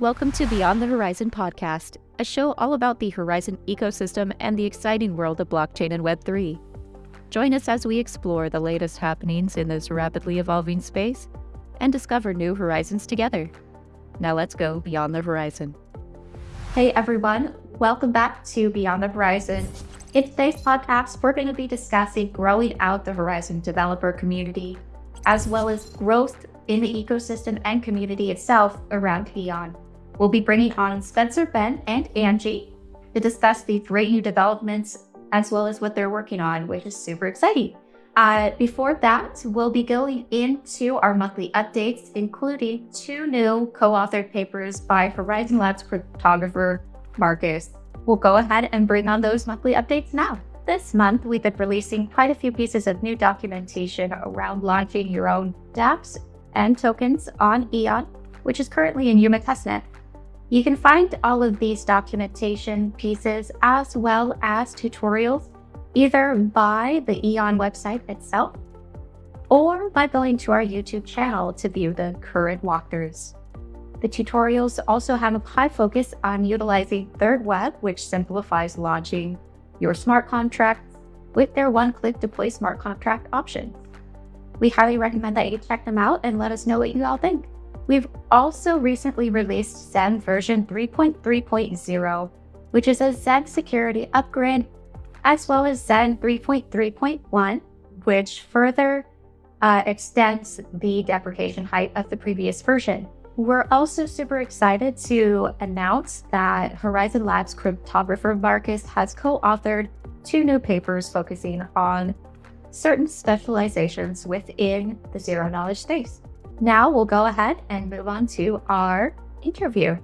Welcome to Beyond the Horizon podcast, a show all about the Horizen ecosystem and the exciting world of blockchain and Web3. Join us as we explore the latest happenings in this rapidly evolving space and discover new horizons together. Now let's go beyond the horizon. Hey everyone, welcome back to Beyond the Horizon. In today's podcast, we're going to be discussing growing out the Horizen developer community, as well as growth in the ecosystem and community itself around Eon. We'll be bringing on Spencer, Ben, and Angie to discuss the great new developments as well as what they're working on, which is super exciting. Uh, before that, we'll be going into our monthly updates, including two new co-authored papers by Horizen Labs cryptographer Marcus. We'll go ahead and bring on those monthly updates now. This month, we've been releasing quite a few pieces of new documentation around launching your own dApps and tokens on Eon, which is currently in Yuma testnet. You can find all of these documentation pieces as well as tutorials either by the Eon website itself or by going to our YouTube channel to view the current walkthroughs. The tutorials also have a high focus on utilizing thirdweb, which simplifies launching your smart contracts with their one-click deploy smart contract option. We highly recommend that you check them out and let us know what you all think. We've also recently released Zen version 3.3.0, which is a Zen security upgrade, as well as Zen 3.3.1, which further uh, extends the deprecation height of the previous version. We're also super excited to announce that Horizen Labs cryptographer Marcus has co-authored two new papers focusing on certain specializations within the zero knowledge space. Now we'll go ahead and move on to our interview.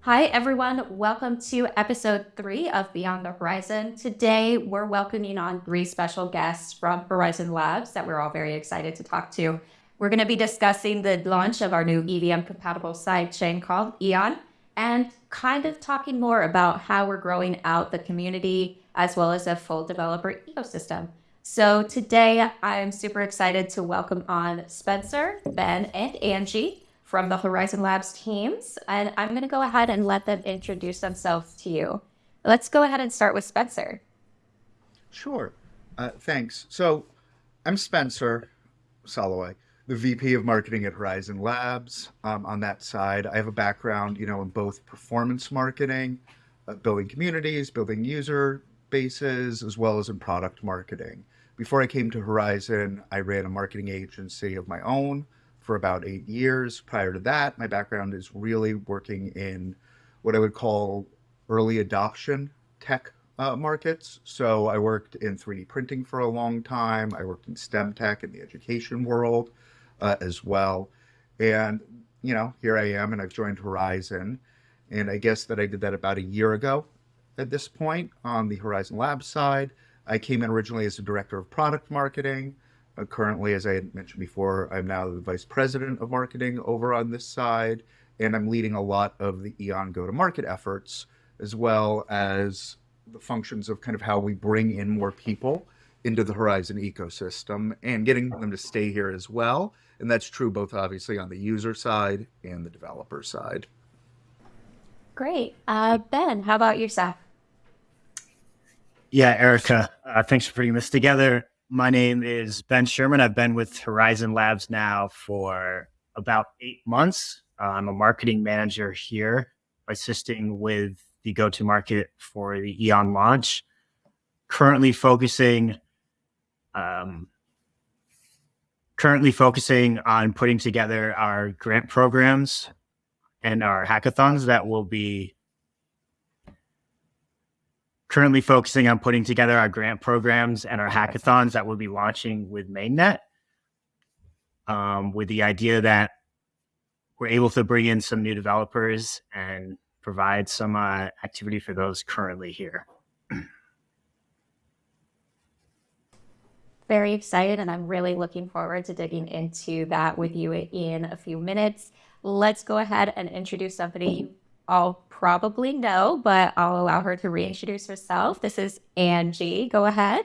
Hi, everyone. Welcome to episode three of Beyond the Horizon. Today, we're welcoming on three special guests from Horizen Labs that we're all very excited to talk to. We're going to be discussing the launch of our new EVM compatible sidechain called Eon and kind of talking more about how we're growing out the community as well as a full developer ecosystem. So today I'm super excited to welcome on Spencer, Ben, and Angie from the Horizen Labs teams. And I'm going to go ahead and let them introduce themselves to you. Let's go ahead and start with Spencer. Sure. Uh, thanks. So I'm Spencer Soloway, the VP of Marketing at Horizen Labs. Um, on that side, I have a background, you know, in both performance marketing, uh, building communities, building user bases, as well as in product marketing. Before I came to Horizen, I ran a marketing agency of my own for about eight years. Prior to that, my background is really working in what I would call early adoption tech uh, markets. So I worked in 3D printing for a long time. I worked in STEM tech in the education world uh, as well. And, you know, here I am and I've joined Horizen. And I guess that I did that about a year ago at this point on the Horizen Lab side. I came in originally as a director of product marketing. Uh, currently, as I had mentioned before, I'm now the vice president of marketing over on this side, and I'm leading a lot of the Eon go-to-market efforts, as well as the functions of kind of how we bring in more people into the Horizen ecosystem and getting them to stay here as well. And that's true both obviously on the user side and the developer side. Great. Uh, ben, how about yourself? Yeah, Erica, uh, thanks for putting this together. My name is Ben Sherman. I've been with Horizen Labs now for about eight months. Uh, I'm a marketing manager here, assisting with the go to market for the Eon launch. Currently focusing, um, currently focusing on putting together our grant programs and our hackathons that will be currently focusing on putting together our grant programs and our hackathons that we'll be launching with mainnet um, with the idea that we're able to bring in some new developers and provide some uh, activity for those currently here. Very excited, and I'm really looking forward to digging into that with you in a few minutes. Let's go ahead and introduce somebody all probably know, but I'll allow her to reintroduce herself. This is Angie. Go ahead.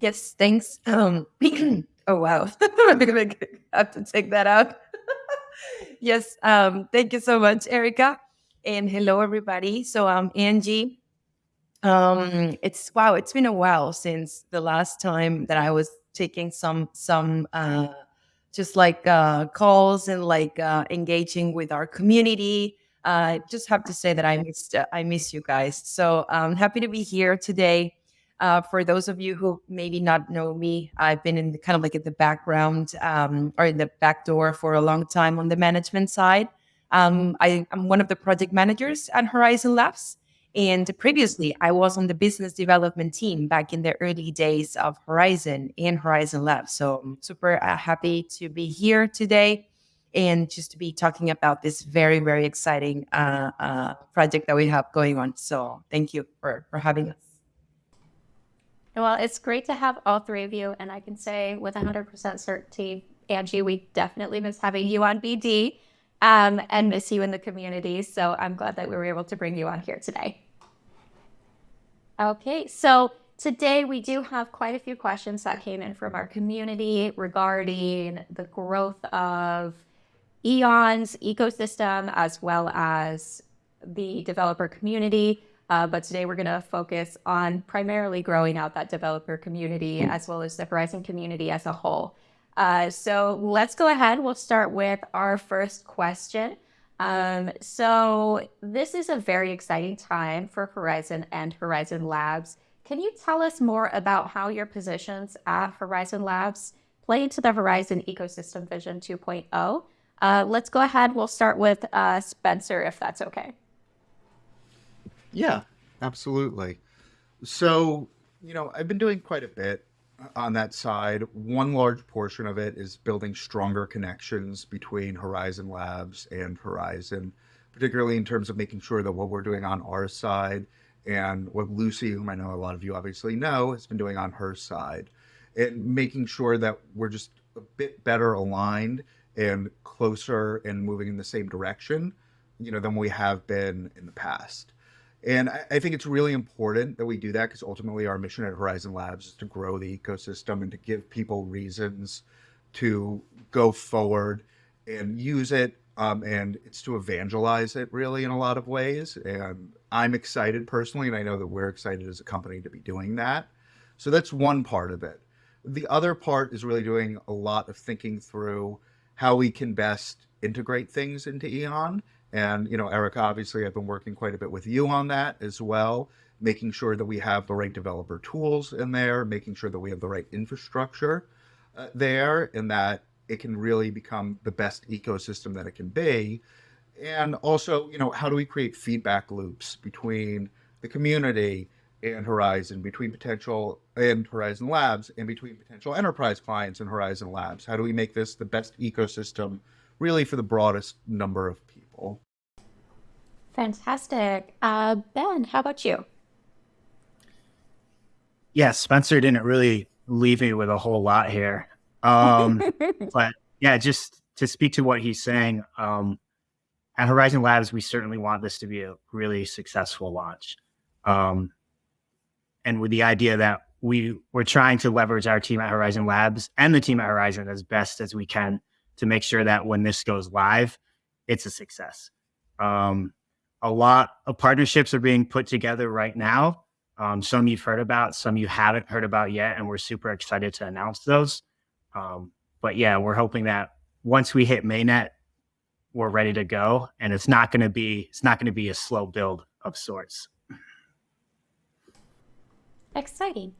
Yes, thanks. Um, oh wow, I'm gonna have to take that out. yes, um, thank you so much, Erica. And hello, everybody. So I'm Angie. Um, it's wow, it's been a while since the last time that I was taking some some uh, just like uh, calls and like uh, engaging with our community. I uh, just have to say that I missed uh, I miss you guys. So I'm happy to be here today. Uh, for those of you who maybe not know me, I've been in the, kind of like in the background um, or in the back door for a long time on the management side. Um, I, am one of the project managers at Horizen Labs. And previously, I was on the business development team back in the early days of Horizen and Horizen Labs. So I'm super uh, happy to be here today and just to be talking about this very, very exciting uh, uh, project that we have going on. So thank you for, for having us. Well, it's great to have all three of you. And I can say with 100% certainty, Angie, we definitely miss having you on BD um, and miss you in the community. So I'm glad that we were able to bring you on here today. Okay, so today we do have quite a few questions that came in from our community regarding the growth of Eon's ecosystem as well as the developer community. Uh, but today we're going to focus on primarily growing out that developer community as well as the Horizen community as a whole. Uh, so let's go ahead. We'll start with our first question. Um, so this is a very exciting time for Horizen and Horizen Labs. Can you tell us more about how your positions at Horizen Labs play into the Horizen Ecosystem Vision 2.0? Uh, let's go ahead. We'll start with uh, Spencer, if that's okay. Yeah, absolutely. So, you know, I've been doing quite a bit on that side. One large portion of it is building stronger connections between Horizen Labs and Horizen, particularly in terms of making sure that what we're doing on our side and what Lucy, whom I know a lot of you obviously know, has been doing on her side, and making sure that we're just a bit better aligned and closer and moving in the same direction, you know, than we have been in the past. And I, I, think it's really important that we do that because ultimately our mission at Horizen Labs is to grow the ecosystem and to give people reasons to go forward and use it. Um, and it's to evangelize it really in a lot of ways. And I'm excited personally, and I know that we're excited as a company to be doing that. So that's one part of it. The other part is really doing a lot of thinking through how we can best integrate things into Eon and, you know, Eric, obviously I've been working quite a bit with you on that as well, making sure that we have the right developer tools in there, making sure that we have the right infrastructure uh, there and that it can really become the best ecosystem that it can be. And also, you know, how do we create feedback loops between the community and Horizen, between potential and Horizen Labs, and between potential enterprise clients and Horizen Labs? How do we make this the best ecosystem really for the broadest number of people. Fantastic. Uh, ben, how about you? Yeah, Spencer didn't really leave me with a whole lot here. Um, but yeah, just to speak to what he's saying, um, at Horizen Labs, we certainly want this to be a really successful launch. Um, and with the idea that we we're trying to leverage our team at Horizen Labs and the team at Horizen as best as we can to make sure that when this goes live, it's a success. Um, a lot of partnerships are being put together right now. Um, some you've heard about, some you haven't heard about yet, and we're super excited to announce those. Um, but yeah, we're hoping that once we hit mainnet, we're ready to go, and it's not going to be it's not going to be a slow build of sorts. Exciting.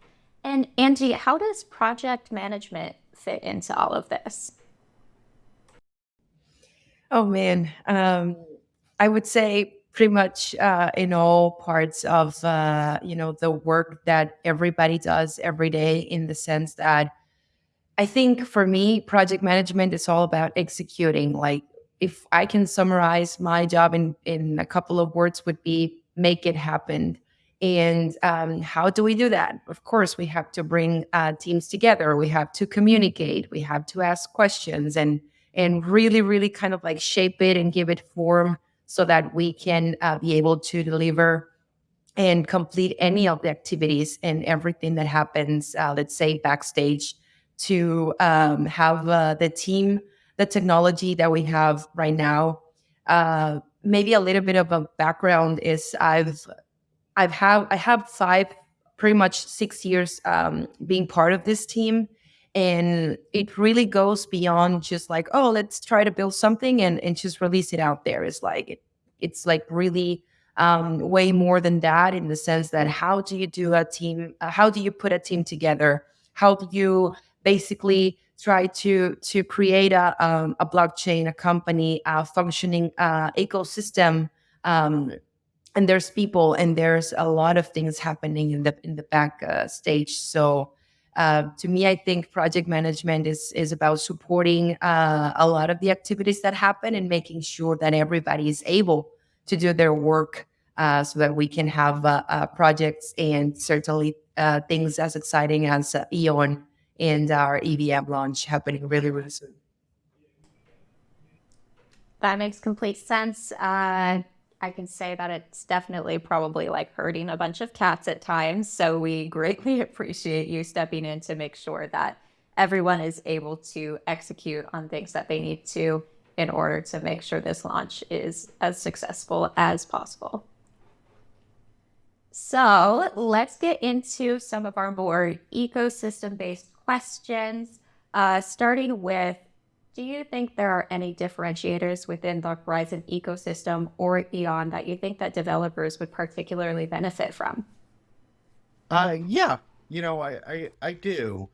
And Angie, how does project management fit into all of this? Oh man, um, I would say pretty much uh, in all parts of uh, you know the work that everybody does every day. In the sense that I think for me, project management is all about executing. Like if I can summarize my job in in a couple of words, would be make it happen. And um, how do we do that? Of course, we have to bring uh, teams together. We have to communicate. We have to ask questions and and really, really kind of like shape it and give it form so that we can uh, be able to deliver and complete any of the activities and everything that happens, uh, let's say backstage, to um, have uh, the team the technology that we have right now. Uh, maybe a little bit of a background is I've I've have I have five pretty much six years um, being part of this team and it really goes beyond just like oh let's try to build something and, and just release it out there. It's like it, it's like really um, way more than that in the sense that how do you do a team uh, how do you put a team together? How do you basically try to to create a, um, a blockchain a company a functioning uh, ecosystem um, and there's people and there's a lot of things happening in the in the back uh, stage. So uh, to me i think project management is is about supporting uh, a lot of the activities that happen and making sure that everybody is able to do their work uh, so that we can have uh, uh, projects and certainly things as exciting as eon and our evm launch happening really really soon. That makes complete sense I can say that it's definitely probably like hurting a bunch of cats at times. So we greatly appreciate you stepping in to make sure that everyone is able to execute on things that they need to in order to make sure this launch is as successful as possible. So let's get into some of our more ecosystem based questions, uh, starting with do you think there are any differentiators within the Horizen ecosystem or Eon that you think that developers would particularly benefit from? Uh, yeah, you know, I, I, I do.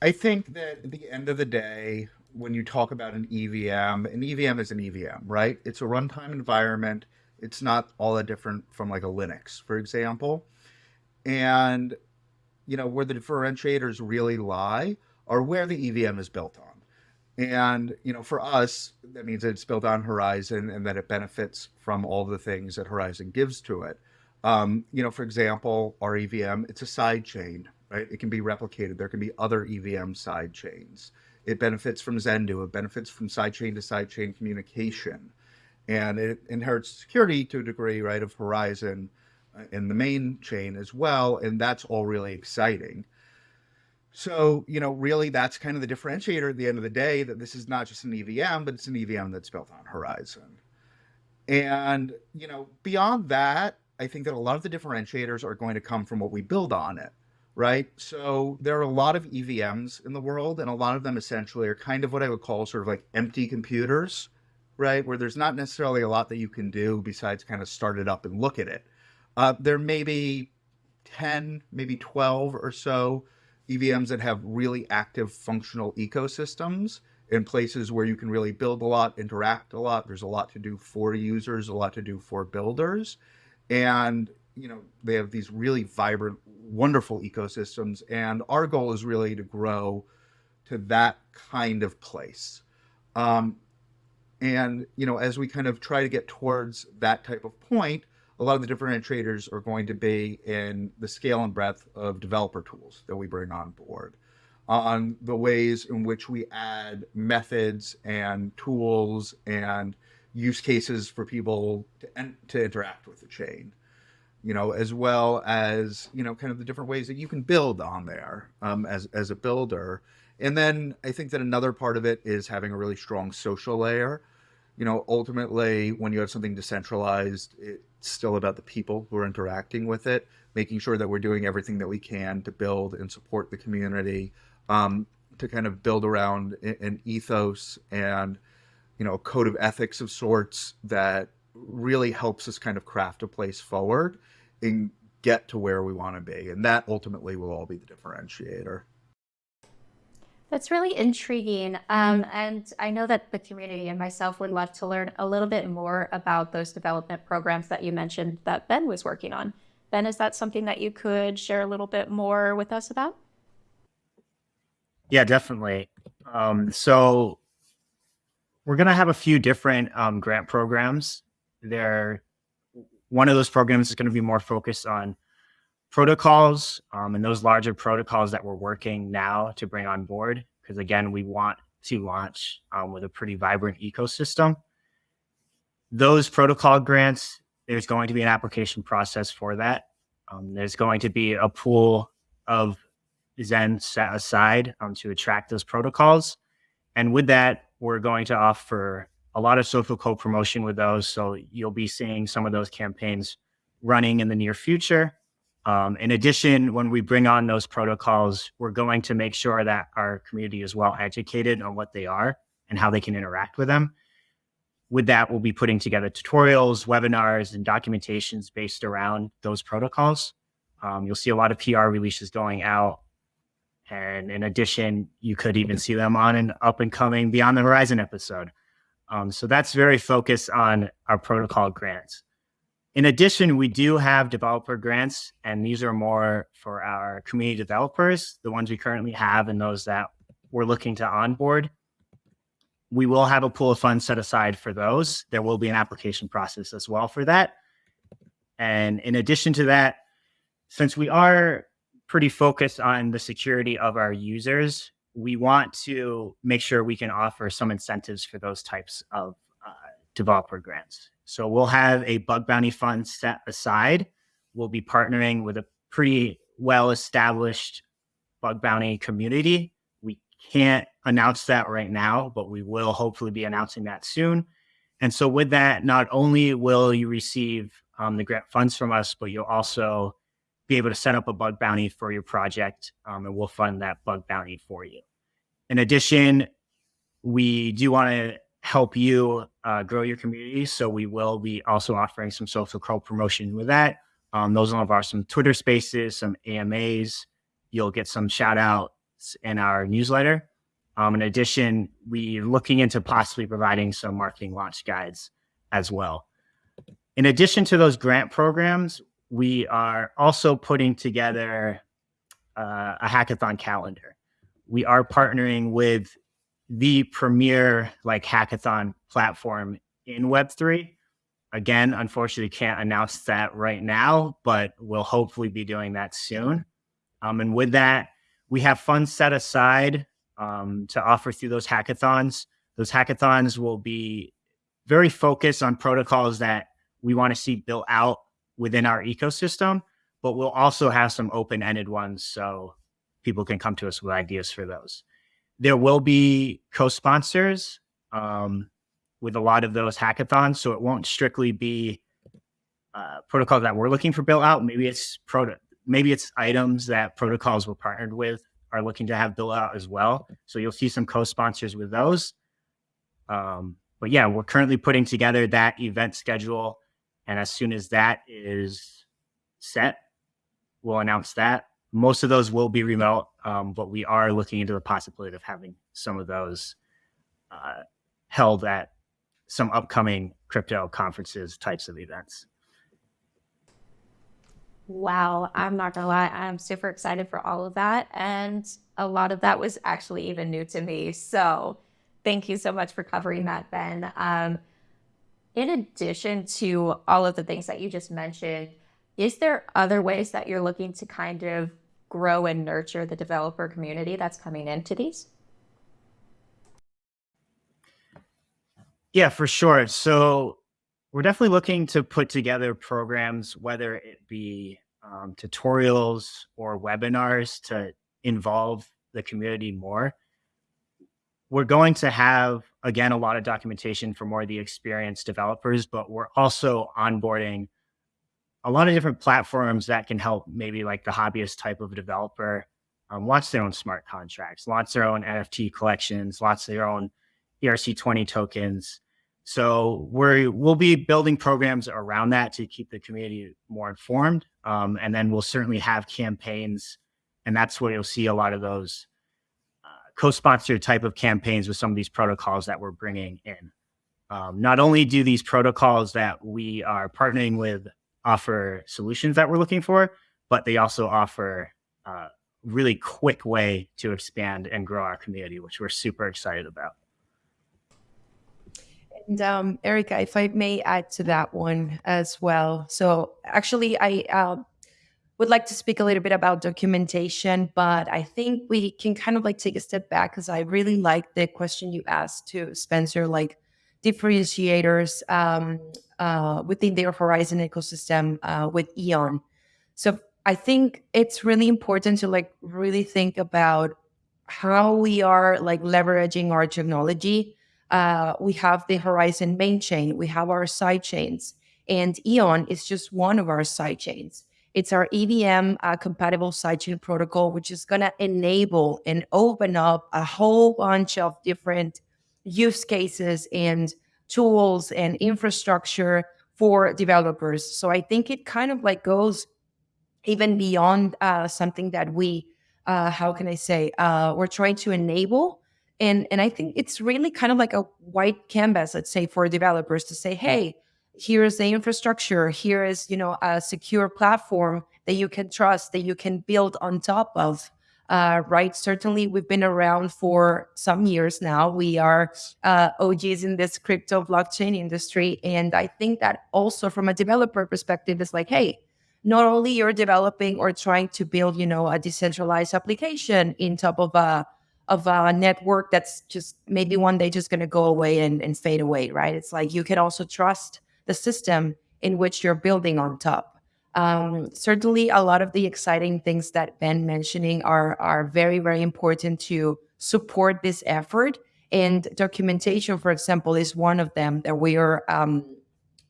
I think that at the end of the day, when you talk about an EVM, an EVM is an EVM, right? It's a runtime environment. It's not all that different from like a Linux, for example. And, you know, where the differentiators really lie are where the EVM is built on. And, you know, for us, that means it's built on Horizen and that it benefits from all the things that Horizen gives to it. Um, you know, for example, our EVM, it's a side chain, right? It can be replicated. There can be other EVM side chains. It benefits from Zendoo. It benefits from side chain to side chain communication. And it inherits security to a degree, right, of Horizen uh, in the main chain as well. And that's all really exciting. So, you know, really that's kind of the differentiator at the end of the day that this is not just an EVM, but it's an EVM that's built on Horizen. And, you know, beyond that, I think that a lot of the differentiators are going to come from what we build on it, right? So there are a lot of EVMs in the world, and a lot of them essentially are kind of what I would call sort of like empty computers, right? Where there's not necessarily a lot that you can do besides kind of start it up and look at it. Uh, there may be 10, maybe 12 or so EVMs that have really active functional ecosystems in places where you can really build a lot, interact a lot. There's a lot to do for users, a lot to do for builders. And, you know, they have these really vibrant, wonderful ecosystems. And our goal is really to grow to that kind of place. Um, and, you know, as we kind of try to get towards that type of point, a lot of the differentiators are going to be in the scale and breadth of developer tools that we bring on board, on the ways in which we add methods and tools and use cases for people to, to interact with the chain, you know, as well as, you know, kind of the different ways that you can build on there um, as, as a builder. And then I think that another part of it is having a really strong social layer. You know, ultimately, when you have something decentralized, it's still about the people who are interacting with it, making sure that we're doing everything that we can to build and support the community, um, to kind of build around an ethos and you know a code of ethics of sorts that really helps us kind of craft a place forward and get to where we want to be, and that ultimately will all be the differentiator. That's really intriguing. Um, and I know that the community and myself would love to learn a little bit more about those development programs that you mentioned that Ben was working on. Ben, is that something that you could share a little bit more with us about? Yeah, definitely. Um, so we're going to have a few different um, grant programs. There, one of those programs is going to be more focused on protocols um, and those larger protocols that we're working now to bring on board. Because again, we want to launch um, with a pretty vibrant ecosystem. Those protocol grants, there's going to be an application process for that. Um, there's going to be a pool of Zen set aside um, to attract those protocols. And with that, we're going to offer a lot of social co promotion with those. So you'll be seeing some of those campaigns running in the near future. Um, in addition, when we bring on those protocols, we're going to make sure that our community is well educated on what they are and how they can interact with them. With that, we'll be putting together tutorials, webinars, and documentations based around those protocols. Um, you'll see a lot of PR releases going out. And in addition, you could even see them on an up and coming Beyond the Horizon episode. Um, so that's very focused on our protocol grants. In addition, we do have developer grants, and these are more for our community developers, the ones we currently have and those that we're looking to onboard. We will have a pool of funds set aside for those. There will be an application process as well for that. And in addition to that, since we are pretty focused on the security of our users, we want to make sure we can offer some incentives for those types of uh, developer grants. So we'll have a bug bounty fund set aside. We'll be partnering with a pretty well established bug bounty community. We can't announce that right now, but we will hopefully be announcing that soon. And so with that, not only will you receive um, the grant funds from us, but you'll also be able to set up a bug bounty for your project um, and we'll fund that bug bounty for you. In addition, we do want to help you uh, grow your community. So we will be also offering some social co promotion with that. Um, those are some Twitter spaces, some AMAs. You'll get some shout outs in our newsletter. Um, in addition, we're looking into possibly providing some marketing launch guides as well. In addition to those grant programs, we are also putting together uh, a hackathon calendar. We are partnering with the premier like hackathon platform in Web3. Again, unfortunately, can't announce that right now, but we'll hopefully be doing that soon. Um, and with that, we have funds set aside um, to offer through those hackathons. Those hackathons will be very focused on protocols that we want to see built out within our ecosystem, but we'll also have some open ended ones so people can come to us with ideas for those. There will be co sponsors um, with a lot of those hackathons, so it won't strictly be uh, protocols that we're looking for built out. Maybe it's proto- maybe it's items that protocols we're partnered with are looking to have built out as well. So you'll see some co-sponsors with those. Um, but yeah, we're currently putting together that event schedule and as soon as that is set, we'll announce that. Most of those will be remote, um, but we are looking into the possibility of having some of those uh, held at some upcoming crypto conferences types of events. Wow, I'm not gonna lie, I'm super excited for all of that. And a lot of that was actually even new to me. So thank you so much for covering that, Ben. Um, in addition to all of the things that you just mentioned, is there other ways that you're looking to kind of grow and nurture the developer community that's coming into these? Yeah, for sure. So we're definitely looking to put together programs, whether it be um, tutorials or webinars to involve the community more we're going to have again a lot of documentation for more of the experienced developers but we're also onboarding a lot of different platforms that can help maybe like the hobbyist type of developer um, launch their own smart contracts launch their own nft collections launch their own erc20 tokens so we're we'll be building programs around that to keep the community more informed um, and then we'll certainly have campaigns and that's where you'll see a lot of those co-sponsored type of campaigns with some of these protocols that we're bringing in. Um, not only do these protocols that we are partnering with offer solutions that we're looking for, but they also offer a uh, really quick way to expand and grow our community, which we're super excited about. And um, Erica, if I may add to that one as well. So actually, I uh, would like to speak a little bit about documentation, but I think we can kind of like take a step back because I really like the question you asked to Spencer, like differentiators um, uh, within their Horizen ecosystem uh, with Eon. So I think it's really important to like really think about how we are like leveraging our technology Uh, we have the Horizen main chain, we have our side chains, and Eon is just one of our side chains. It's our EVM uh, compatible sidechain protocol, which is going to enable and open up a whole bunch of different use cases and tools and infrastructure for developers. So I think it kind of like goes even beyond uh, something that we, uh, how can I say, uh, we're trying to enable. And, and I think it's really kind of like a white canvas, let's say, for developers to say, hey, here is the infrastructure here is you know a secure platform that you can trust that you can build on top of uh, right certainly we've been around for some years now. We are uh, og's in this crypto blockchain industry. And i think that also from a developer perspective is like hey not only you're developing or trying to build you know a decentralized application in top of a of a network that's just maybe one day just going to go away and, and fade away right? It's like you can also trust the system in which you're building on top. Um, certainly, a lot of the exciting things that Ben mentioning are are very very important to support this effort. And documentation, for example, is one of them that we are um,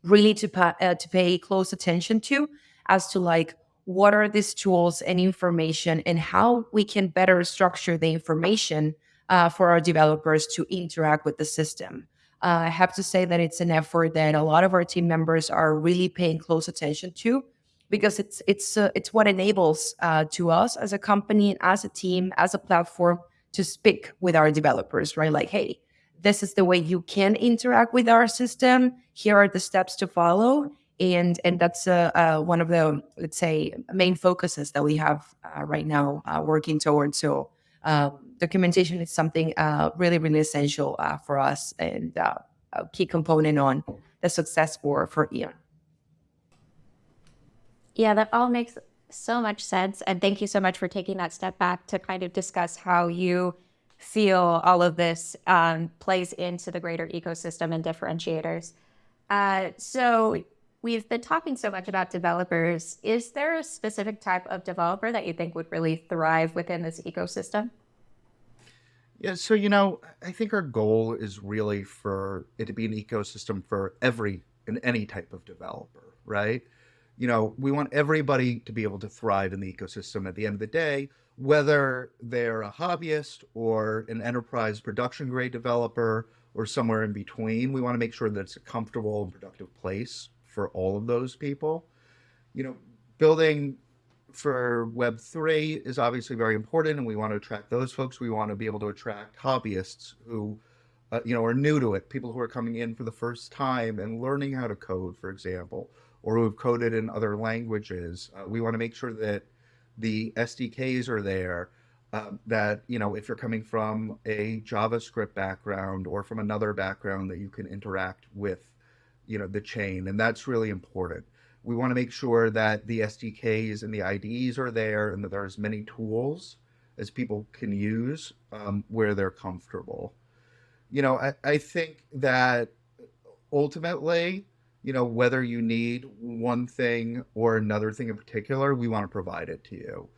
really to pa- uh, to pay close attention to, as to like what are these tools and information, and how we can better structure the information uh, for our developers to interact with the system. Uh, I have to say that it's an effort that a lot of our team members are really paying close attention to because it's it's uh, it's what enables uh, to us as a company as a team as a platform to speak with our developers right? Like hey this is the way you can interact with our system. Here are the steps to follow. And and that's uh, uh, one of the let's say main focuses that we have uh, right now uh, working towards. So um, documentation is something really, really essential for us and a key component on the success for, for Eon. Yeah, that all makes so much sense. And thank you so much for taking that step back to kind of discuss how you feel all of this um, plays into the greater ecosystem and differentiators. Uh, so we've been talking so much about developers. Is there a specific type of developer that you think would really thrive within this ecosystem? Yeah, so you know, I think our goal is really for it to be an ecosystem for every and any type of developer, right? You know, we want everybody to be able to thrive in the ecosystem at the end of the day, whether they're a hobbyist or an enterprise production grade developer or somewhere in between. We want to make sure that it's a comfortable and productive place for all of those people. You know, building for Web3 is obviously very important, and we want to attract those folks. We want to be able to attract hobbyists who, uh, you know, are new to it, people who are coming in for the first time and learning how to code, for example, or who have coded in other languages. Uh, we want to make sure that the SDKs are there. Uh, that you know, if you're coming from a JavaScript background or from another background, that you can interact with, you know, the chain, and that's really important. We want to make sure that the SDKs and the IDEs are there and that there are as many tools as people can use um, where they're comfortable. You know, I, I think that ultimately, you know, whether you need one thing or another thing in particular, we want to provide it to you.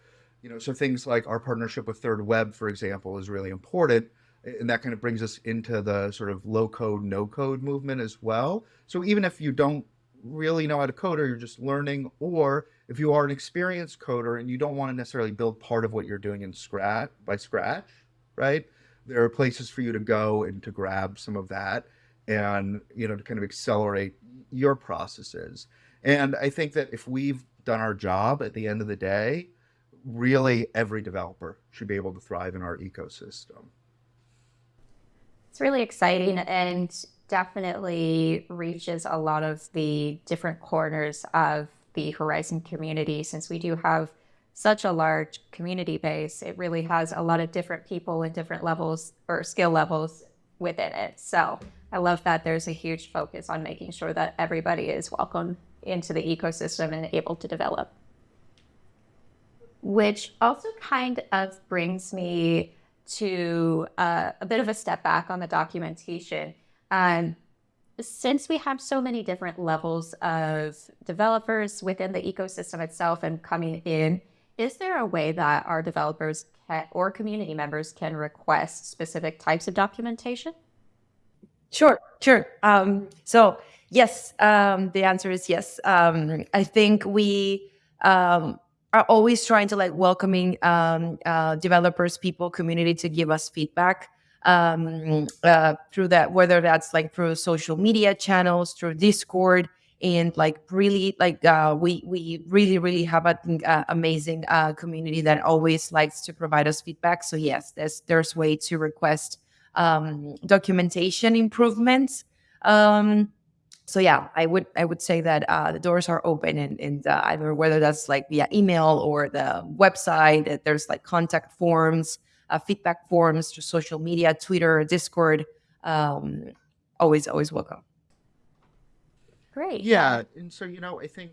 You know, so things like our partnership with thirdweb, for example, is really important. And that kind of brings us into the sort of low code, no code movement as well. So even if you don't really know how to code or you're just learning, or if you are an experienced coder and you don't want to necessarily build part of what you're doing in scratch by scratch, right? There are places for you to go and to grab some of that and you know to kind of accelerate your processes. And I think that if we've done our job at the end of the day, really every developer should be able to thrive in our ecosystem. It's really exciting and definitely reaches a lot of the different corners of the Horizen community. Since we do have such a large community base, it really has a lot of different people and different levels or skill levels within it. So I love that there's a huge focus on making sure that everybody is welcome into the ecosystem and able to develop. Which also kind of brings me to uh, a bit of a step back on the documentation. Um, since we have so many different levels of developers within the ecosystem itself and coming in, is there a way that our developers can, or community members can request specific types of documentation? Sure, sure. Um, so yes, um, the answer is yes. Um, I think we um, are always trying to like welcoming um, uh, developers, people, community to give us feedback um, uh, through that, whether that's like through social media channels, through Discord, and like really like uh, we we really really have an uh, amazing uh, community that always likes to provide us feedback. So yes, there's there's way to request um, documentation improvements. Um, so yeah, I would I would say that uh, the doors are open and, and uh, either whether that's like via email or the website. That there's like contact forms, uh, feedback forms to social media, Twitter, Discord. Um, always always welcome. Great. Yeah, and so you know, I think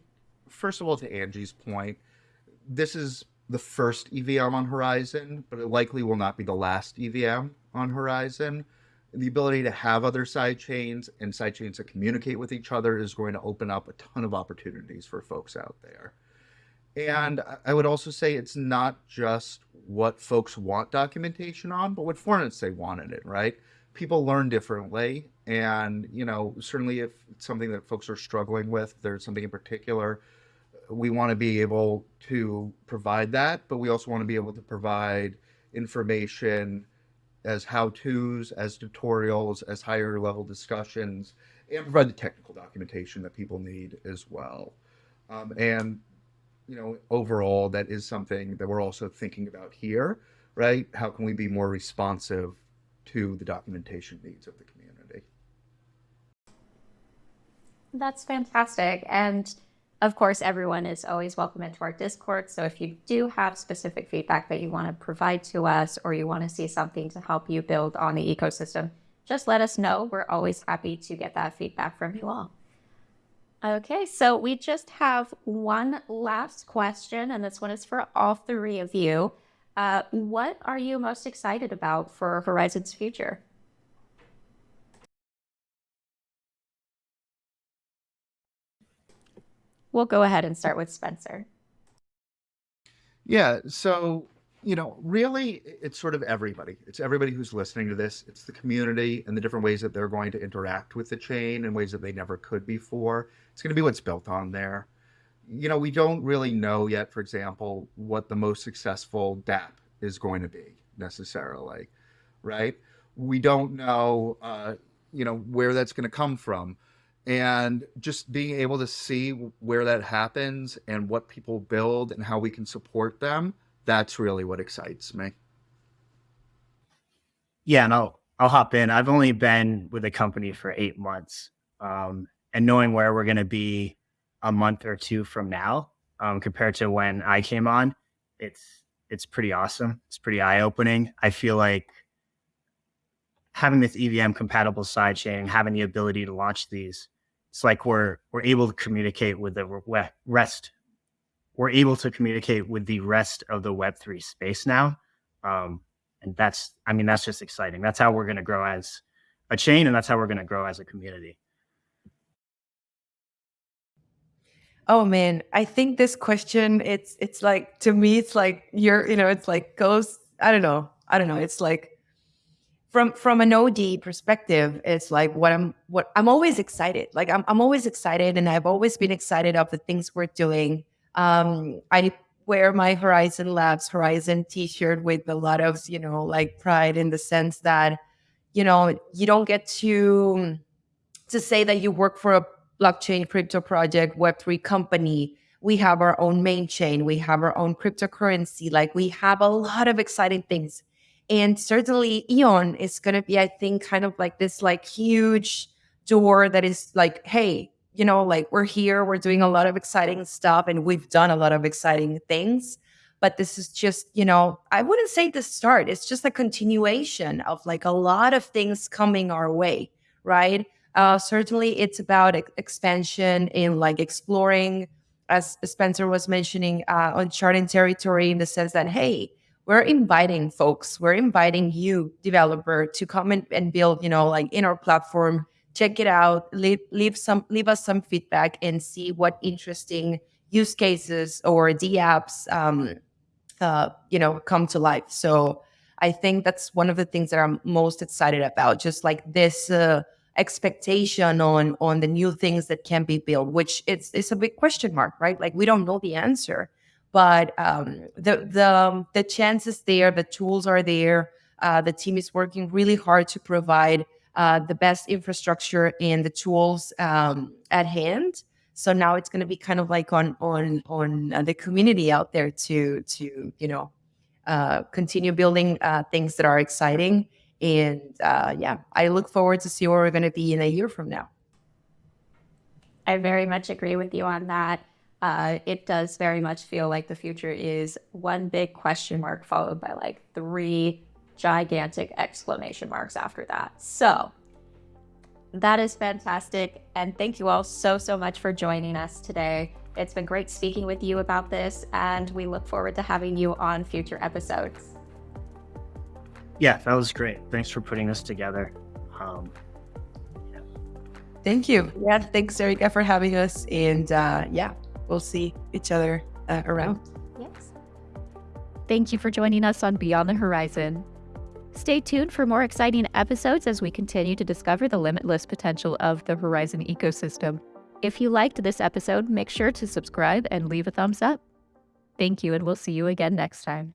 first of all, to Angie's point, this is the first EVM on Horizen, but it likely will not be the last EVM on Horizen. The ability to have other side chains and side chains that communicate with each other is going to open up a ton of opportunities for folks out there. And I would also say it's not just what folks want documentation on, but what formats they wanted it, right? People learn differently. And, you know, certainly if it's something that folks are struggling with, there's something in particular, we want to be able to provide that, but we also want to be able to provide information as how-tos, as tutorials, as higher level discussions, and provide the technical documentation that people need as well. Um, and, you know, overall, that is something that we're also thinking about here, right? How can we be more responsive to the documentation needs of the community? That's fantastic. And of course, everyone is always welcome into our Discord. So if you do have specific feedback that you want to provide to us or you want to see something to help you build on the ecosystem, just let us know. We're always happy to get that feedback from you all. Okay, so we just have one last question, and this one is for all three of you. Uh, what are you most excited about for Horizen's future? We'll go ahead and start with Spencer. Yeah, so you know, really, it's sort of everybody. It's everybody who's listening to this. It's the community and the different ways that they're going to interact with the chain in ways that they never could before. It's going to be what's built on there. You know, we don't really know yet, for example, what the most successful DAP is going to be necessarily, right? We don't know, uh, you know, where that's going to come from and just being able to see where that happens and what people build and how we can support them that's really what excites me. Yeah and i'll i'll hop in. I've only been with the company for eight months um, and knowing where we're going to be a month or two from now um, compared to when i came on it's it's pretty awesome. It's pretty eye-opening. I feel like having this EVM compatible sidechain, having the ability to launch these, it's like we're we're able to communicate with the rest. We're able to communicate with the rest of the Web three space now, um, and that's I mean that's just exciting. That's how we're going to grow as a chain, and that's how we're going to grow as a community. Oh man, I think this question it's it's like to me it's like you're you know it's like goes I don't know I don't know it's like from from an OD perspective, it's like what I'm what I'm always excited. Like I'm I'm always excited, and I've always been excited of the things we're doing. Um, I wear my Horizen Labs Horizen T-shirt with a lot of you know like pride in the sense that you know you don't get to to say that you work for a blockchain crypto project Web three company. We have our own main chain. We have our own cryptocurrency. Like we have a lot of exciting things and certainly Eon is going to be, I think, kind of like this like huge door that is like, hey, you know, like we're here, we're doing a lot of exciting stuff and we've done a lot of exciting things. But this is just, you know, I wouldn't say the start. It's just a continuation of like a lot of things coming our way, right? Uh, certainly, it's about expansion in like exploring, as Spencer was mentioning, uh, uncharted territory in the sense that, hey, we're inviting folks, we're inviting you, developer, to come in and build, you know, like in our platform, check it out, leave, leave some, leave us some feedback and see what interesting use cases or D apps, um, uh, you know, come to life. So I think that's one of the things that I'm most excited about, just like this, uh, expectation on on the new things that can be built, which it's it's a big question mark, right? Like we don't know the answer, but um, the the the chances there, the tools are there. Uh, the team is working really hard to provide uh, the best infrastructure and the tools um, at hand. So now it's going to be kind of like on on on uh, the community out there to to you know uh, continue building uh, things that are exciting. And uh, yeah, I look forward to see where we're going to be in a year from now. I very much agree with you on that. Uh, it does very much feel like the future is one big question mark followed by like three gigantic exclamation marks after that. So that is fantastic. And thank you all so, so much for joining us today. It's been great speaking with you about this, and we look forward to having you on future episodes. Yeah, that was great. Thanks for putting this together. Um, yeah. Thank you. Yeah, thanks, Erica, for having us. And uh, yeah, we'll see each other uh, around. Yes. Thank you for joining us on Beyond the Horizon. Stay tuned for more exciting episodes as we continue to discover the limitless potential of the Horizen ecosystem. If you liked this episode, make sure to subscribe and leave a thumbs up. Thank you, and we'll see you again next time.